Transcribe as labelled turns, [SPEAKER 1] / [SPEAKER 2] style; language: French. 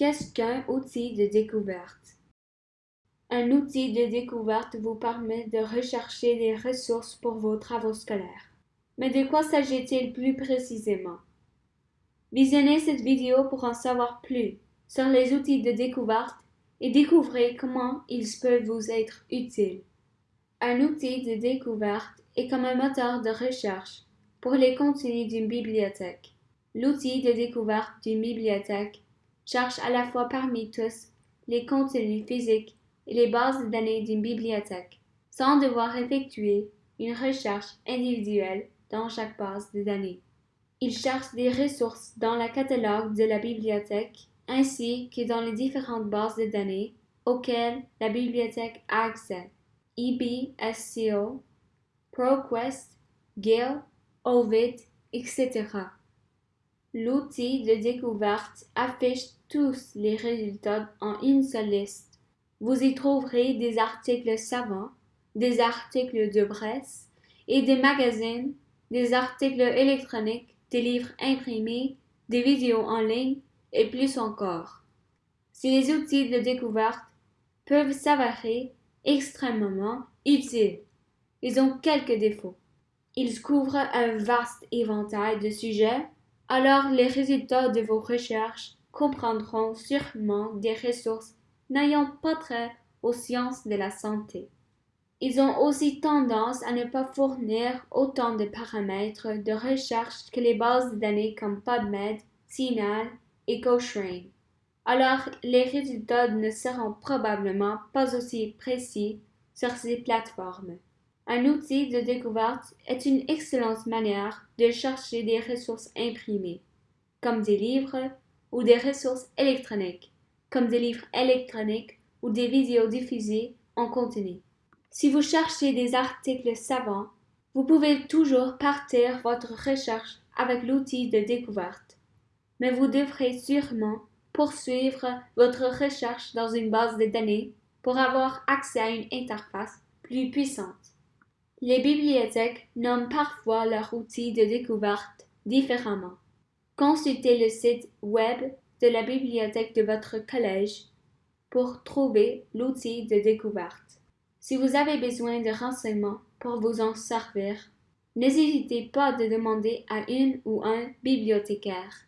[SPEAKER 1] Qu'est-ce qu'un outil de découverte? Un outil de découverte vous permet de rechercher des ressources pour vos travaux scolaires. Mais de quoi s'agit-il plus précisément? Visionnez cette vidéo pour en savoir plus sur les outils de découverte et découvrez comment ils peuvent vous être utiles. Un outil de découverte est comme un moteur de recherche pour les contenus d'une bibliothèque. L'outil de découverte d'une bibliothèque cherche à la fois parmi tous les contenus physiques et les bases de données d'une bibliothèque, sans devoir effectuer une recherche individuelle dans chaque base de données. Il cherche des ressources dans le catalogue de la bibliothèque ainsi que dans les différentes bases de données auxquelles la bibliothèque a accès. EBSCO, ProQuest, Gale, Ovid, etc. L'outil de découverte affiche tous les résultats en une seule liste. Vous y trouverez des articles savants, des articles de presse et des magazines, des articles électroniques, des livres imprimés, des vidéos en ligne et plus encore. Si les outils de découverte peuvent s'avérer extrêmement utiles, ils ont quelques défauts. Ils couvrent un vaste éventail de sujets alors les résultats de vos recherches comprendront sûrement des ressources n'ayant pas trait aux sciences de la santé. Ils ont aussi tendance à ne pas fournir autant de paramètres de recherche que les bases de données comme PubMed, CINAHL et Cochrane. Alors les résultats ne seront probablement pas aussi précis sur ces plateformes. Un outil de découverte est une excellente manière de chercher des ressources imprimées, comme des livres, ou des ressources électroniques, comme des livres électroniques ou des vidéos diffusées en continu. Si vous cherchez des articles savants, vous pouvez toujours partir votre recherche avec l'outil de découverte, mais vous devrez sûrement poursuivre votre recherche dans une base de données pour avoir accès à une interface plus puissante. Les bibliothèques nomment parfois leurs outils de découverte différemment. Consultez le site web de la bibliothèque de votre collège pour trouver l'outil de découverte. Si vous avez besoin de renseignements pour vous en servir, n'hésitez pas de demander à une ou un bibliothécaire.